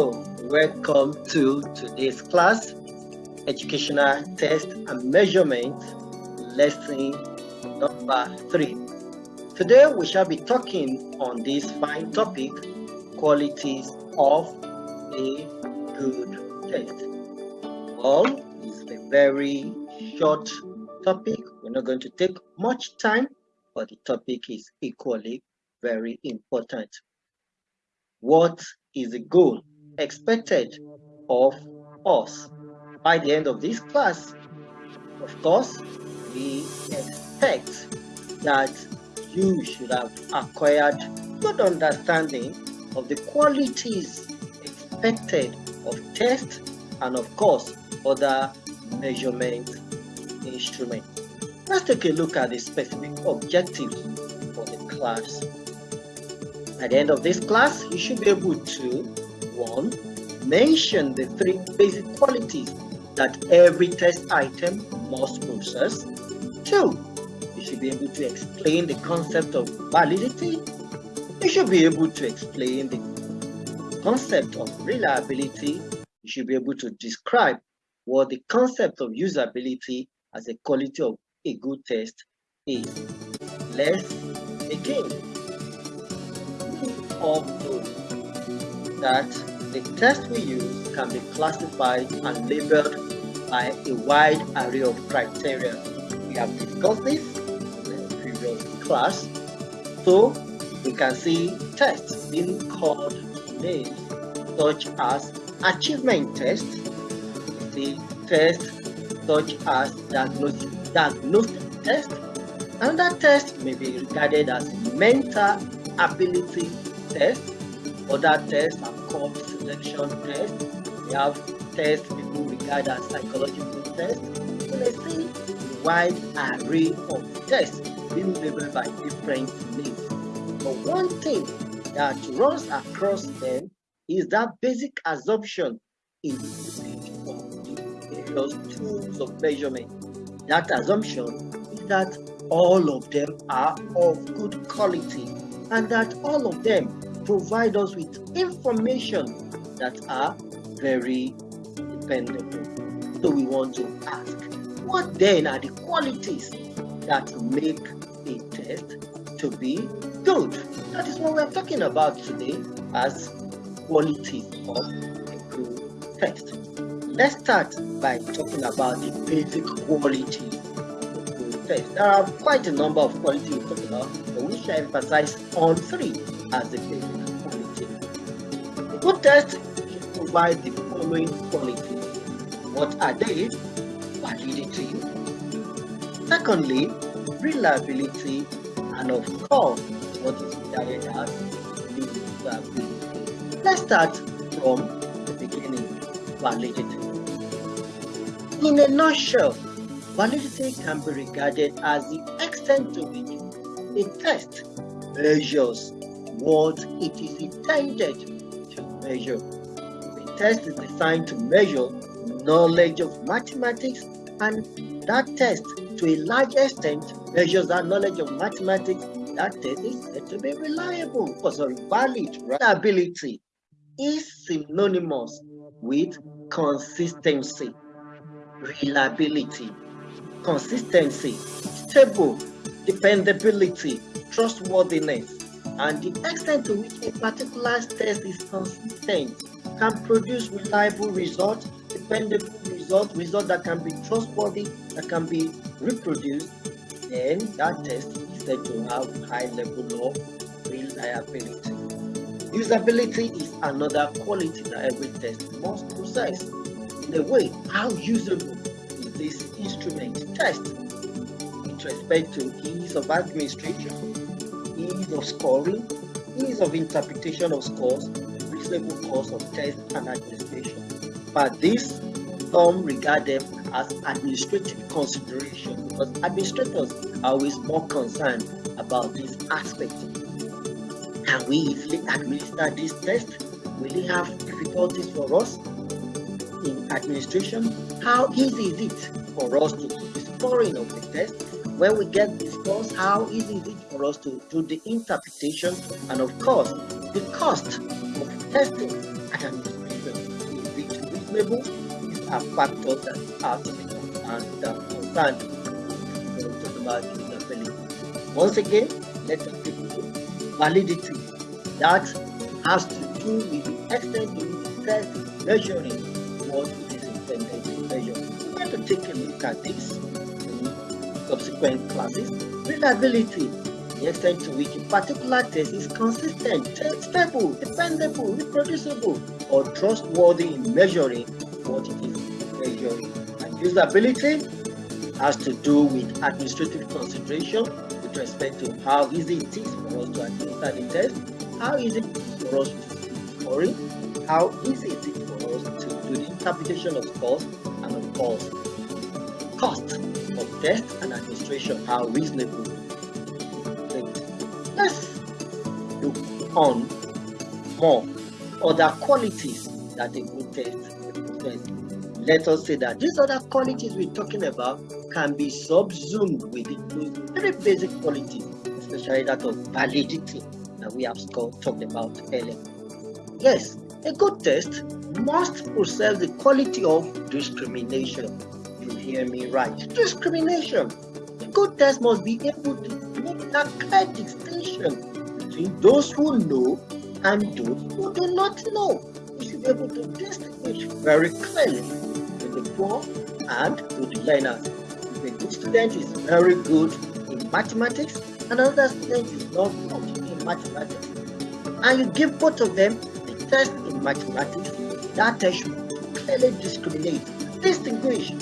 Welcome to today's class, Educational Test and Measurement, lesson number three. Today we shall be talking on this fine topic, qualities of a good test. Well, it's a very short topic. We're not going to take much time, but the topic is equally very important. What is the goal expected of us by the end of this class? Of course, we expect that you should have acquired good understanding of the qualities expected of test and of course other measurement instruments. Let's take a look at the specific objectives for the class. At the end of this class, you should be able to 1. Mention the three basic qualities that every test item must possess. 2 you should be able to explain the concept of validity. You should be able to explain the concept of reliability. You should be able to describe what the concept of usability as a quality of a good test is. Let's begin. All know that the test we use can be classified and labeled by a wide array of criteria. We have discussed this in the previous class. So we can see tests being called names such as achievement test, the test such as diagnostic, diagnostic test. Another test may be regarded as mental ability test. Other tests are called selection test. We have tests people regard as psychological tests. So let's see a wide array of tests being labeled by different names. But one thing that runs across them is that basic assumption in usage of the various tools of measurement. That assumption is that all of them are of good quality and that all of them provide us with information that are very dependable. So we want to ask, what then are the qualities that make a test to be good. That is what we're talking about today as quality of a good test. Let's start by talking about the basic test. There are quite a number of qualities we talk about, but we shall emphasize on three as the basic good test should provide the following qualities. What are they? Validity. Secondly, reliability, and of course, what is regarded as usability. Let's start from the beginning, validity. In a nutshell, validity can be regarded as the extent to which a test measures what it is intended measure. The test is designed to measure knowledge of mathematics and that test to a large extent measures that knowledge of mathematics that test is said to be reliable because sorry valid reliability is synonymous with consistency reliability consistency stable dependability trustworthiness and the extent to which a particular test is consistent can produce reliable results dependable results results that can be trustworthy that can be reproduced then that test is said to have high level of reliability. Usability is another quality that every test must possess. In a way, how usable is this instrument test with respect to ease of administration, ease of scoring, ease of interpretation of scores, reasonable cost of test and administration. But this some regard them as administrative consideration because administrators are always more concerned about this aspect. Can we easily administer this test? Will it have difficulties for us in administration? How easy is it for us to do the scoring of the test? When we get scores, how easy is it for us to do the interpretation? And of course, the cost of testing and administration reasonable. These are factors that have to be concerned, uh, concerned. Once again, let us take validity. That has to do with the extent to which test is measuring what it is intended to measure. We're going to take a look at this in subsequent classes. Reliability, the extent to which a particular test is consistent, stable, dependable, reproducible, or trustworthy in measuring what it is measuring. And usability has to do with administrative consideration with respect to how easy it is for us to administer the test, how easy it is for us to scoring, how easy it is for us to do the interpretation of scores, and of course, cost of test and administration, are reasonable. Let's look on more other qualities that a good test represents. Let us say that these other qualities we're talking about can be subsumed within those very basic qualities, especially that of validity that we have talked about earlier. Yes, a good test must possess the quality of discrimination. You hear me right? Discrimination. A good test must be able to make that clear distinction between those who know and those who do not know. We should be able to distinguish very clearly between the poor and good learners If a good student is very good in mathematics, and another student is not good in mathematics, and you give both of them the test in mathematics, that test should clearly discriminate, distinguish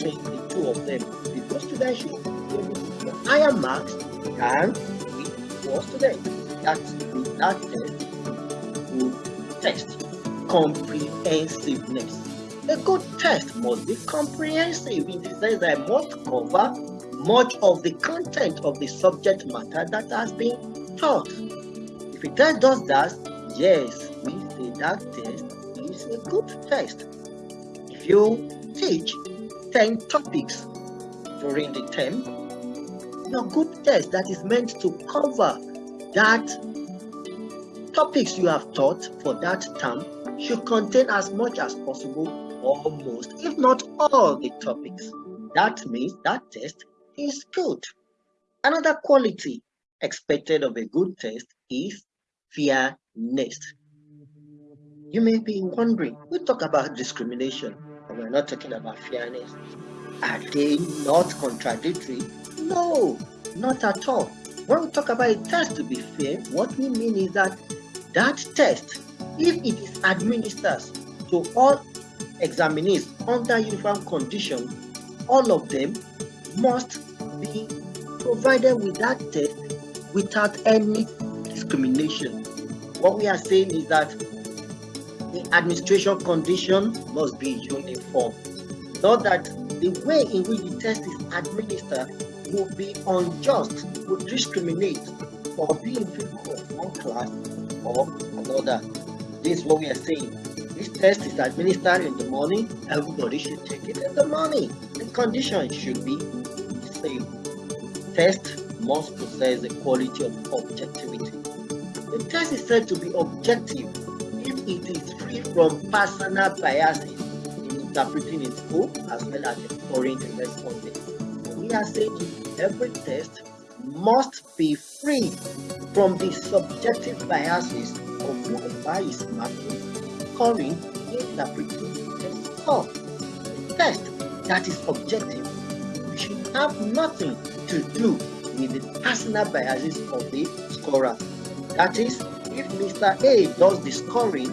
the two of them. because today to get higher marks than the poor student. That's that test good test. Comprehensiveness. A good test must be comprehensive in the sense that it must cover much of the content of the subject matter that has been taught. If a test does that, yes, we say that test is a good test. If you teach 10 topics during the term, your good test that is meant to cover that topics you have taught for that term should contain as much as possible almost, if not all, the topics. That means that test is good. Another quality expected of a good test is fairness. You may be wondering, we talk about discrimination, and we're not talking about fairness. Are they not contradictory? No, not at all. When we talk about a test to be fair, what we mean is that that test, if it is administered to all examinees under uniform conditions, all of them must be provided with that test without any discrimination. What we are saying is that the administration condition must be uniform. Not that the way in which the test is administered will be unjust, will discriminate or be favor of one class or another. This is what we are saying. This test is administered in the morning. Everybody should take it in the morning. The condition should be the same. Test must possess the quality of objectivity. The test is said to be objective it is free from personal biases in interpreting its scope as well as the respondent. We are saying every test must be free from the subjective biases of whoever is marking scoring, interpreting, and score. Test that is objective. Should have nothing to do with the personal biases of the scorer. That is, if Mr. A does the scoring,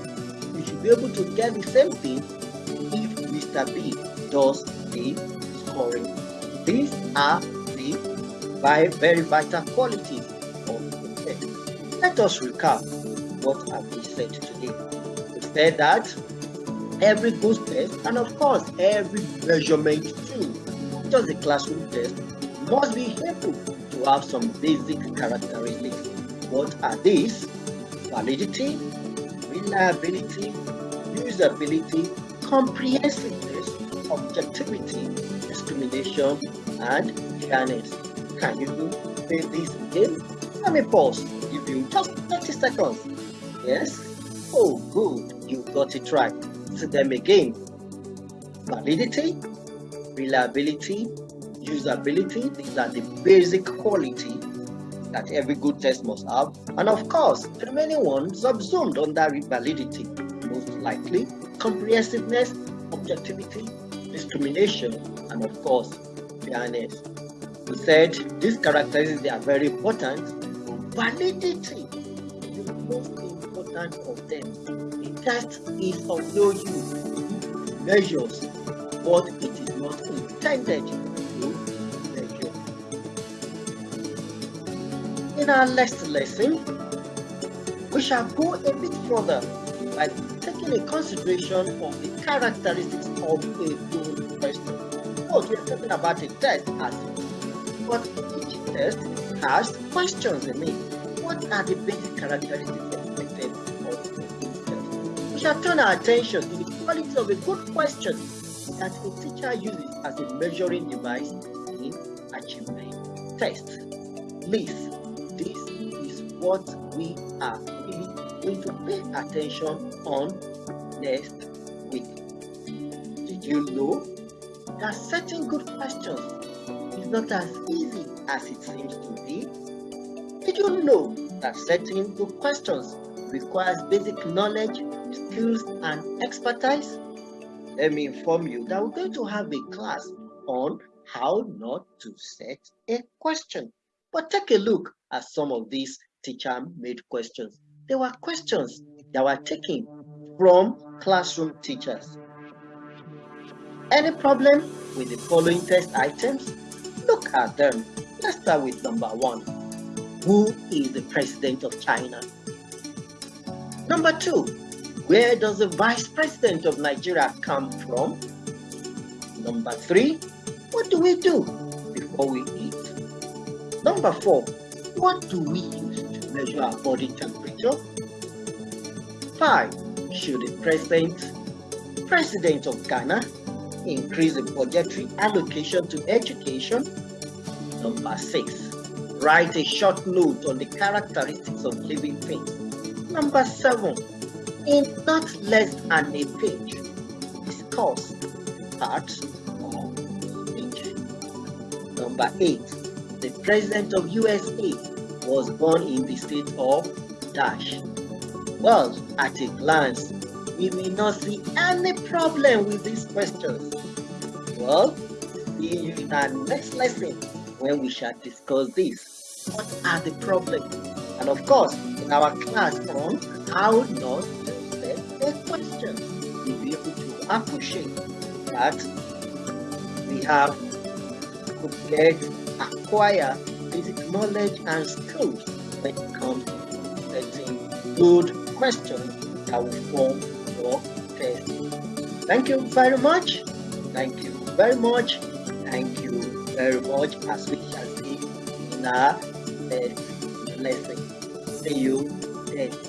we should be able to get the same thing if Mr. B does the scoring. These are the five very vital qualities of the test. Let us recap what have we said today We said that every good test, and of course every measurement too, just the classroom test, must be able to have some basic characteristics. What are these? Validity, reliability, usability, comprehensiveness, objectivity, discrimination, and fairness. Can you say this again? Let me pause. Give you just 30 seconds. Yes? Oh, good you got it right. list them again. Validity, reliability, usability, these are the basic quality that every good test must have. And of course, the remaining ones subsumed under validity, most likely, comprehensiveness, objectivity, discrimination, and of course, fairness. We said these characteristics they are very important. Validity is the most important of them. The test is of no use. Measures but it is not intended In our next lesson, we shall go a bit further by taking a consideration of the characteristics of a good question. Oh, we are talking about a test as but each test has questions in it. What are the basic characteristics expected of each test? We shall turn our attention to the quality of a good question that a teacher uses as a measuring device in achievement test. Please, this is what we are really going to pay attention on next week. Did you know that setting good questions is not as easy as it seems to be? Did you know that setting good questions requires basic knowledge, skills, and expertise? Let me inform you that we're going to have a class on how not to set a question. But take a look at some of these teacher-made questions. They were questions that were taken from classroom teachers. Any problem with the following test items? Look at them. Let's start with number one. Who is the president of China? Number two, where does the vice president of Nigeria come from? Number three, what do we do before we eat? Number four, what do we measure body temperature? Five, should the president, president of Ghana increase the budgetary allocation to education. Number six, write a short note on the characteristics of living things. Number seven, in not less than a page, discuss parts of speech. Number eight, the president of USA was born in the state of Dash. Well, at a glance, we may not see any problem with these questions. Well, see you in our next lesson when we shall discuss this. What are the problems? And of course, in our class on how not to set a question, we'll be able to appreciate that we have prepared, acquire basic knowledge and skills when it comes to setting good questions that will form your test. Thank you very much. Thank you very much. Thank you very much as we shall see in our next lesson. See you then.